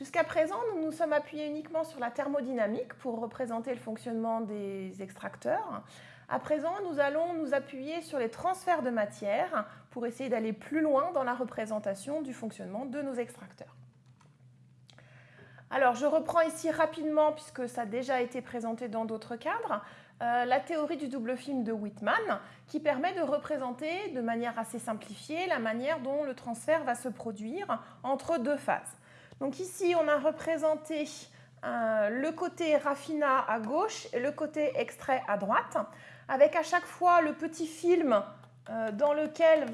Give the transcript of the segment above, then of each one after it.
Jusqu'à présent, nous nous sommes appuyés uniquement sur la thermodynamique pour représenter le fonctionnement des extracteurs. À présent, nous allons nous appuyer sur les transferts de matière pour essayer d'aller plus loin dans la représentation du fonctionnement de nos extracteurs. Alors, je reprends ici rapidement, puisque ça a déjà été présenté dans d'autres cadres, euh, la théorie du double film de Whitman, qui permet de représenter de manière assez simplifiée la manière dont le transfert va se produire entre deux phases. Donc ici, on a représenté euh, le côté raffinat à gauche et le côté extrait à droite, avec à chaque fois le petit film euh, dans lequel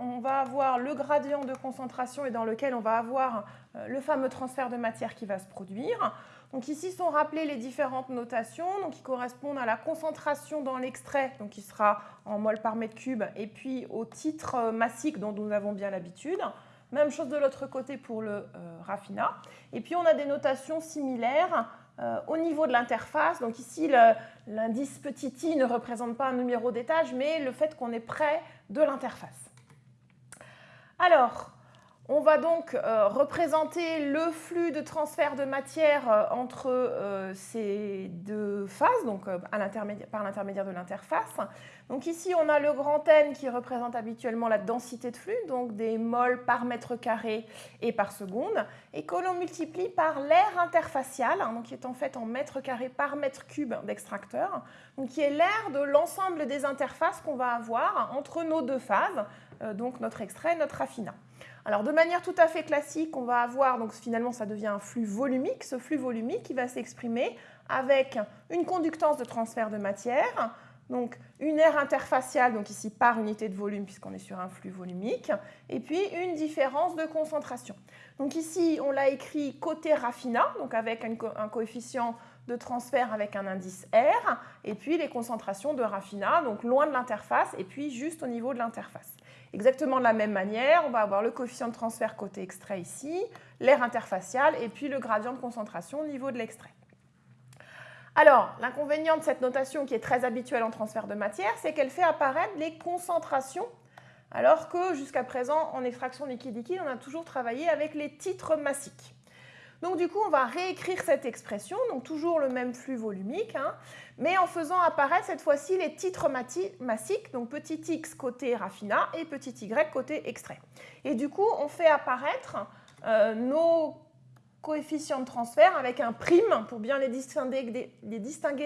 on va avoir le gradient de concentration et dans lequel on va avoir euh, le fameux transfert de matière qui va se produire. Donc ici sont rappelées les différentes notations qui correspondent à la concentration dans l'extrait, qui sera en mol par mètre cube, et puis au titre massique dont nous avons bien l'habitude. Même chose de l'autre côté pour le euh, raffinat. Et puis on a des notations similaires euh, au niveau de l'interface. Donc ici, l'indice petit i ne représente pas un numéro d'étage, mais le fait qu'on est près de l'interface. Alors, on va donc euh, représenter le flux de transfert de matière euh, entre euh, ces deux phases, donc par l'intermédiaire de l'interface. Ici, on a le grand N qui représente habituellement la densité de flux, donc des moles par mètre carré et par seconde, et que l'on multiplie par l'air interfacial, hein, qui est en fait en mètre carré par mètre cube d'extracteur, qui est l'air de l'ensemble des interfaces qu'on va avoir entre nos deux phases, donc notre extrait et notre raffinat. Alors de manière tout à fait classique, on va avoir, donc finalement ça devient un flux volumique, ce flux volumique qui va s'exprimer avec une conductance de transfert de matière, donc une aire interfaciale, donc ici par unité de volume puisqu'on est sur un flux volumique, et puis une différence de concentration. Donc ici on l'a écrit côté raffinat, donc avec un, coefficient de transfert avec un indice R, et puis les concentrations de raffinat, donc loin de l'interface, et puis juste au niveau de l'interface. Exactement de la même manière, on va avoir le coefficient de transfert côté extrait ici, l'air interfacial et puis le gradient de concentration au niveau de l'extrait. Alors, l'inconvénient de cette notation qui est très habituelle en transfert de matière, c'est qu'elle fait apparaître les concentrations, alors que jusqu'à présent, en extraction liquide-liquide, on a toujours travaillé avec les titres massiques. Donc du coup, on va réécrire cette expression, donc toujours le même flux volumique, hein, mais en faisant apparaître cette fois-ci les titres massiques, donc petit x côté raffinat et petit y côté extrait. Et du coup, on fait apparaître euh, nos coefficients de transfert avec un prime pour bien les distinguer,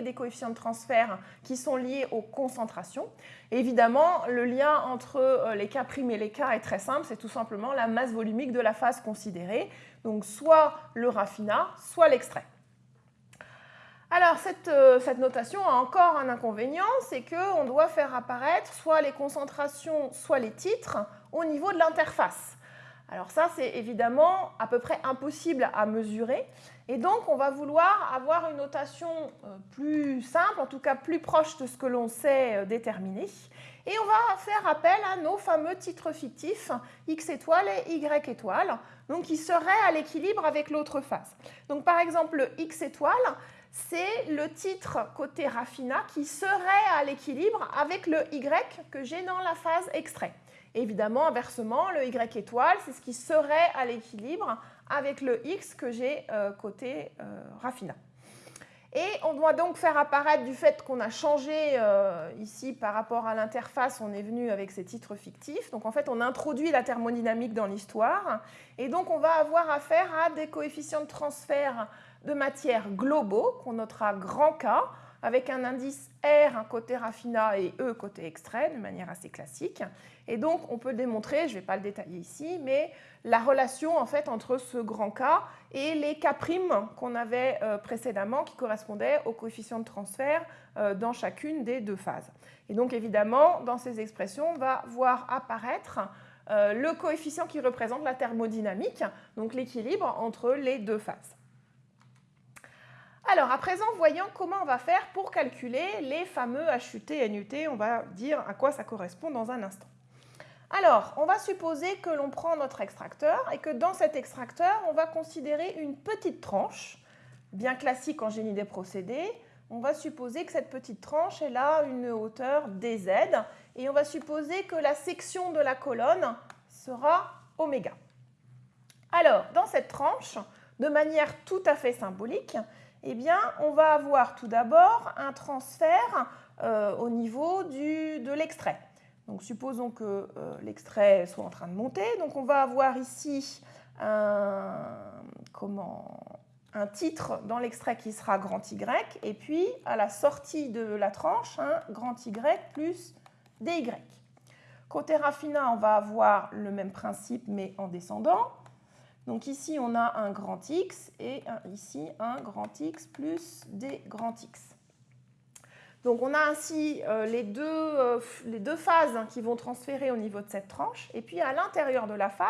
des, coefficients de transfert qui sont liés aux concentrations. évidemment, le lien entre euh, les K' et les K est très simple, c'est tout simplement la masse volumique de la phase considérée, donc soit le raffinat, soit l'extrait. Alors, cette, euh, cette, notation a encore un inconvénient, c'est qu'on doit faire apparaître soit les concentrations, soit les titres au niveau de l'interface. Alors ça, c'est évidemment à peu près impossible à mesurer. Et donc, on va vouloir avoir une notation euh, plus simple, en tout cas plus proche de ce que l'on sait euh, déterminer. Et on va faire appel à nos fameux titres fictifs x étoile et y étoile, donc qui seraient à l'équilibre avec l'autre phase. Donc par exemple, le x étoile, c'est le titre côté raffinat qui serait à l'équilibre avec le y que j'ai dans la phase extrait évidemment, inversement, le Y étoile, c'est ce qui serait à l'équilibre avec le X que j'ai euh, côté euh, raffinat. Et on doit donc faire apparaître du fait qu'on a changé euh, ici par rapport à l'interface, on est venu avec ces titres fictifs. Donc en fait, on introduit la thermodynamique dans l'histoire. Et donc on va avoir affaire à des coefficients de transfert de matière globaux qu'on notera grand K avec un indice R un côté raffinat et E côté extrait de manière assez classique. Et donc on peut démontrer, je ne vais pas le détailler ici, mais la relation en fait entre ce grand K et les K' qu'on avait euh, précédemment qui correspondaient au coefficient de transfert euh, dans chacune des deux phases. Et donc évidemment, dans ces expressions, on va voir apparaître euh, le coefficient qui représente la thermodynamique, donc l'équilibre entre les deux phases. Alors, à présent, voyons comment on va faire pour calculer les fameux HUT, NUT. On va dire à quoi ça correspond dans un instant. Alors, on va supposer que l'on prend notre extracteur et que dans cet extracteur, on va considérer une petite tranche, bien classique en génie des procédés. On va supposer que cette petite tranche, elle a une hauteur dz et on va supposer que la section de la colonne sera oméga. Alors, dans cette tranche, de manière tout à fait symbolique, eh on va avoir tout d'abord un transfert euh, au niveau de l'extrait. Donc, supposons que euh, l'extrait soit en train de monter. Donc, on va avoir ici un, titre dans l'extrait qui sera grand Y, et puis à la sortie de la tranche, grand Y plus DY. Côté raffinat, on va avoir le même principe, mais en descendant. Donc ici, on a un grand X et ici un grand X plus des grand X. Donc on a ainsi euh, les, deux, euh, les, deux, phases qui vont transférer au niveau de cette tranche. Et puis à l'intérieur de la phase,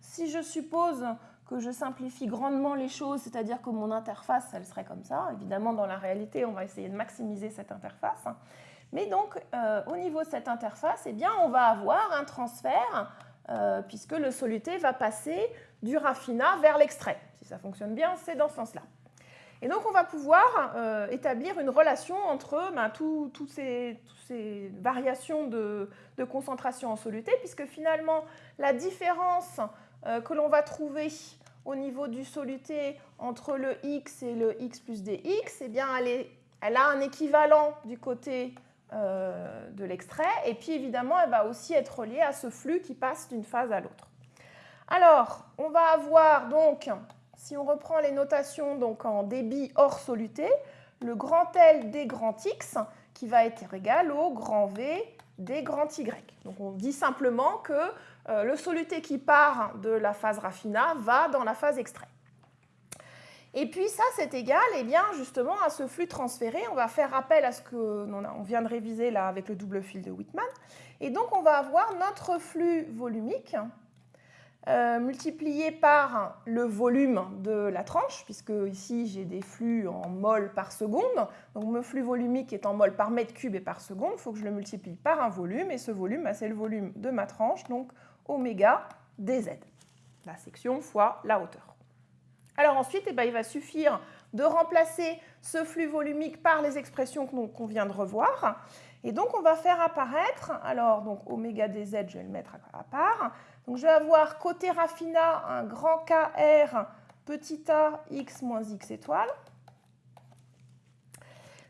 si je suppose que je simplifie grandement les choses, c'est-à-dire que mon interface, elle serait comme ça. Évidemment, dans la réalité, on va essayer de maximiser cette interface. Mais donc, euh, au niveau de cette interface, eh bien, on va avoir un transfert, puisque le soluté va passer du raffinat vers l'extrait. Si ça fonctionne bien, c'est dans ce sens-là. Et donc, on va pouvoir euh, établir une relation entre ben, toutes ces, variations de, concentration en soluté, puisque finalement, la différence euh, que l'on va trouver au niveau du soluté entre le x et le x plus dx, eh bien, elle, a un équivalent du côté euh, de l'extrait, et puis évidemment, elle va aussi être reliée à ce flux qui passe d'une phase à l'autre. Alors, on va avoir donc si on reprend les notations donc en débit hors soluté, le grand L des grand X qui va être égal au grand V des grand Y. Donc on dit simplement que euh, le soluté qui part de la phase raffinat va dans la phase extrait. Et puis ça, c'est égal eh bien, justement à ce flux transféré. On va faire appel à ce qu'on vient de réviser là avec le double fil de Whitman. Et donc on va avoir notre flux volumique euh, multiplié par le volume de la tranche, puisque ici j'ai des flux en mol par seconde. Donc mon flux volumique est en mol par mètre cube et par seconde. Il faut que je le multiplie par un volume, et ce volume, bah, c'est le volume de ma tranche, donc oméga dz, la section fois la hauteur. Alors ensuite, eh ben, il va suffire de remplacer ce flux volumique par les expressions qu'on vient de revoir. Et donc on va faire apparaître, alors donc oméga dz, je vais le mettre à part, donc je vais avoir côté raffinat un grand KR petit a x moins x étoile.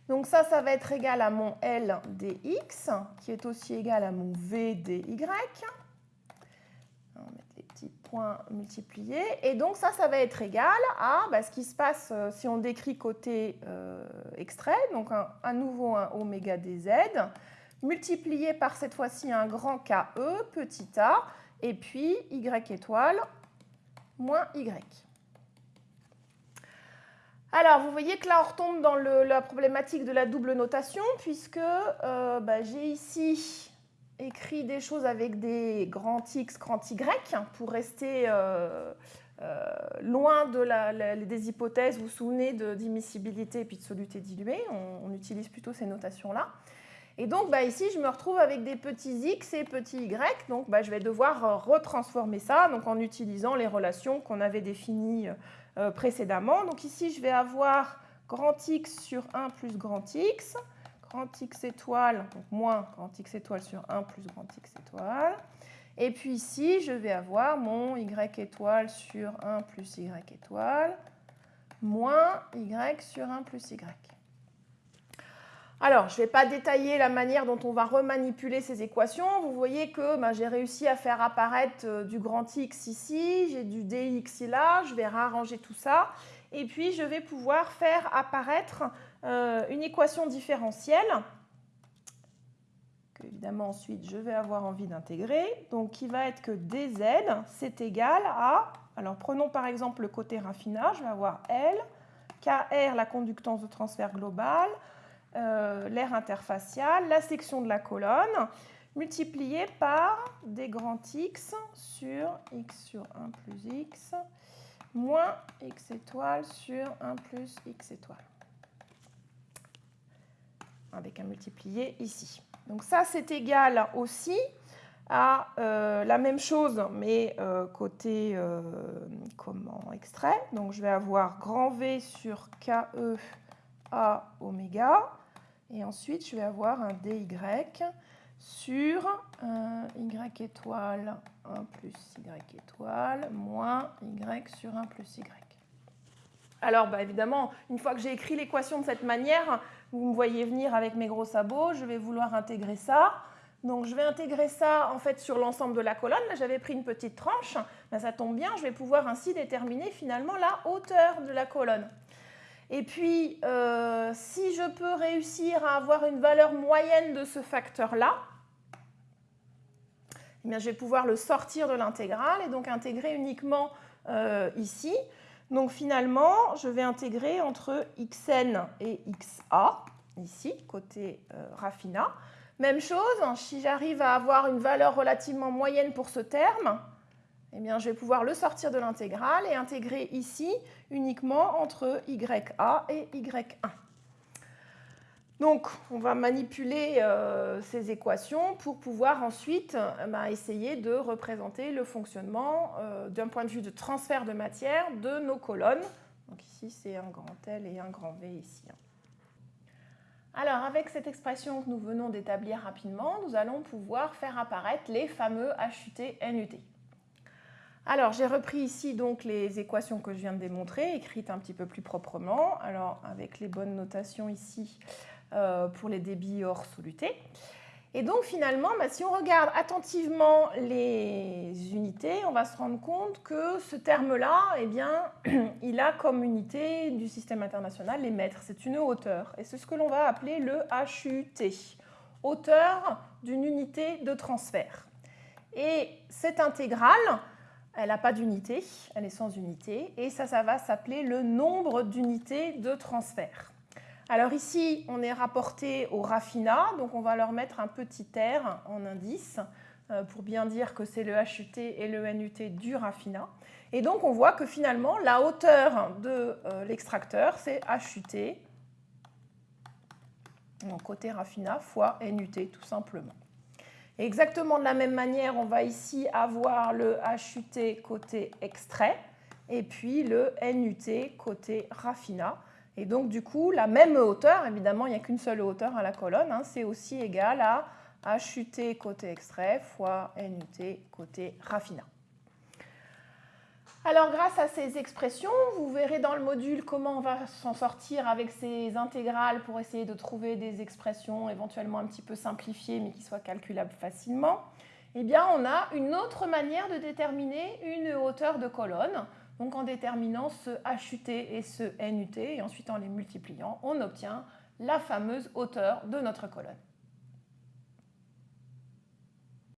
Donc ça, ça va être égal à mon L dx, qui est aussi égal à mon V dy. On va mettre points multipliés. Et donc ça, ça va être égal à bah, ce qui se passe euh, si on décrit côté euh, extrait, donc à nouveau un oméga dz, multiplié par cette fois-ci un grand KE, petit a, et puis y étoile moins y. Alors, vous voyez que là, on retombe dans la problématique de la double notation, puisque euh, bah, j'ai ici écrit des choses avec des grands x, grands y, pour rester euh, euh, loin de la, des hypothèses, vous vous souvenez, d'immiscibilité et puis de soluté diluée. on utilise plutôt ces notations-là. Et donc bah, ici, je me retrouve avec des petits x et petits y. Donc bah, je vais devoir euh, retransformer ça donc, en utilisant les relations qu'on avait définies précédemment. Donc ici, je vais avoir grand x sur 1 plus grand x, grand x étoile, donc moins grand x étoile sur 1 plus grand x étoile. Et puis ici, je vais avoir mon y étoile sur 1 plus y étoile, moins y sur 1 plus y. Alors, je ne vais pas détailler la manière dont on va remanipuler ces équations. Vous voyez que ben, j'ai réussi à faire apparaître euh, du grand X ici, j'ai du dx là, je vais réarranger tout ça. Et puis, je vais pouvoir faire apparaître euh, une équation différentielle que, évidemment, ensuite, je vais avoir envie d'intégrer. Donc, qui va être que dz, c'est égal à... Alors, prenons par exemple le côté raffinage. Je vais avoir L, KR, la conductance de transfert global, euh, l'air interfacial, la section de la colonne, multiplié par des grands x sur x sur 1 plus x, moins x étoile sur 1 plus x étoile. Avec un multiplié ici. Donc ça, c'est égal aussi à euh, la même chose, mais euh, côté comment extrait. Donc je vais avoir grand V sur KE oméga et ensuite, je vais avoir un dy sur y étoile 1 plus y étoile moins y sur 1 plus y. Alors bah, évidemment, une fois que j'ai écrit l'équation de cette manière, vous me voyez venir avec mes gros sabots, je vais vouloir intégrer ça. Donc je vais intégrer ça en fait sur l'ensemble de la colonne. Là j'avais pris une petite tranche, ben, ça tombe bien, je vais pouvoir ainsi déterminer finalement la hauteur de la colonne. Et puis euh, si je peux réussir à avoir une valeur moyenne de ce facteur-là, eh je vais pouvoir le sortir de l'intégrale et donc intégrer uniquement euh, ici. Donc finalement, je vais intégrer entre xn et xa, ici, côté euh, raffina. Même chose, hein, si j'arrive à avoir une valeur relativement moyenne pour ce terme, eh bien, je vais pouvoir le sortir de l'intégrale et intégrer ici uniquement entre YA et Y1. Donc, on va manipuler euh, ces équations pour pouvoir ensuite euh, bah, essayer de représenter le fonctionnement euh, d'un point de vue de transfert de matière de nos colonnes. Donc ici, c'est un grand L et un grand V ici. Hein. Alors, avec cette expression que nous venons d'établir rapidement, nous allons pouvoir faire apparaître les fameux HUT, NUT. Alors, j'ai repris ici donc les équations que je viens de démontrer, écrites un petit peu plus proprement, alors avec les bonnes notations ici pour les débits hors soluté. Et donc finalement, bah, si on regarde attentivement les unités, on va se rendre compte que ce terme-là, eh bien, il a comme unité du système international les mètres. C'est une hauteur. Et c'est ce que l'on va appeler le HUT, hauteur d'une unité de transfert. Et cette intégrale, elle n'a pas d'unité, elle est sans unité. Et ça, ça va s'appeler le nombre d'unités de transfert. Alors ici, on est rapporté au raffinat, donc on va leur mettre un petit R en indice euh, pour bien dire que c'est le HUT et le NUT du raffinat. Et donc on voit que finalement, la hauteur de euh, l'extracteur, c'est HUT, donc côté raffinat, fois NUT tout simplement. exactement de la même manière, on va ici avoir le HUT côté extrait et puis le NUT côté raffinat. Et donc, du coup, la même hauteur, évidemment, il n'y a qu'une seule hauteur à la colonne, hein, c'est aussi égal à HUT côté extrait fois NUT côté raffinat. Alors, grâce à ces expressions, vous verrez dans le module comment on va s'en sortir avec ces intégrales pour essayer de trouver des expressions éventuellement un petit peu simplifiées, mais qui soient calculables facilement. Eh bien, on a une autre manière de déterminer une hauteur de colonne. Donc en déterminant ce HUT et ce NUT, et ensuite en les multipliant, on obtient la fameuse hauteur de notre colonne.